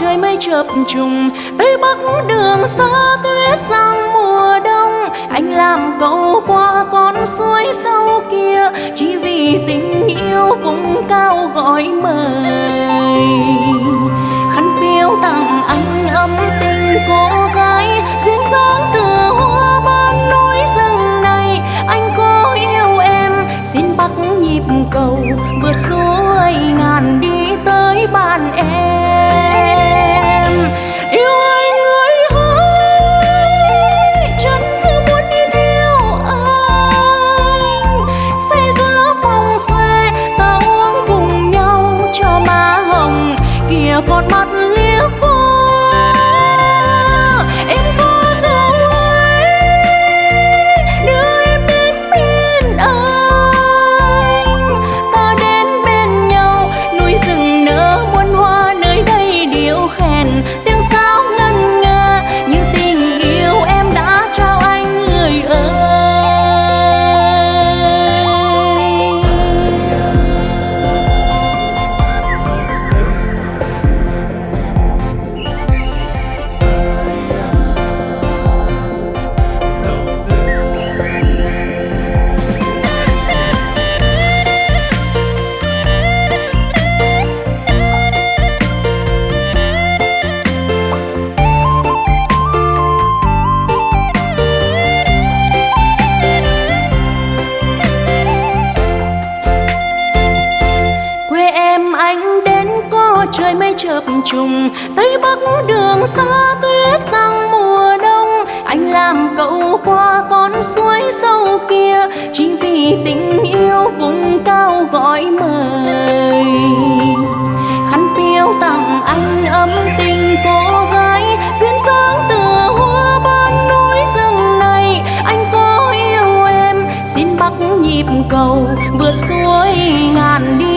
trời mây chập trùng tây bắc đường xa tuyết sang mùa đông. Anh làm cầu qua con suối sâu kia, chỉ vì tình yêu vùng cao gọi mời. Khăn piêu tặng nhịp cầu, vượt suối ngàn đi tới bàn em. Yêu anh ơi hỡi chân cứ muốn đi theo anh. Xây giữa vòng xoe, ta uống cùng nhau cho má hồng kia con mắt trùng. Tây bắc đường xa tuyết sang mùa đông. Anh làm cậu qua con suối sâu kia. Chỉ vì tình yêu vùng cao gọi mời. Khăn piêu tặng anh ấm tình cô gái. Duyên dáng từ hoa ban núi rừng này. Anh có yêu em, xin bắc nhịp cầu vượt suối ngàn đi.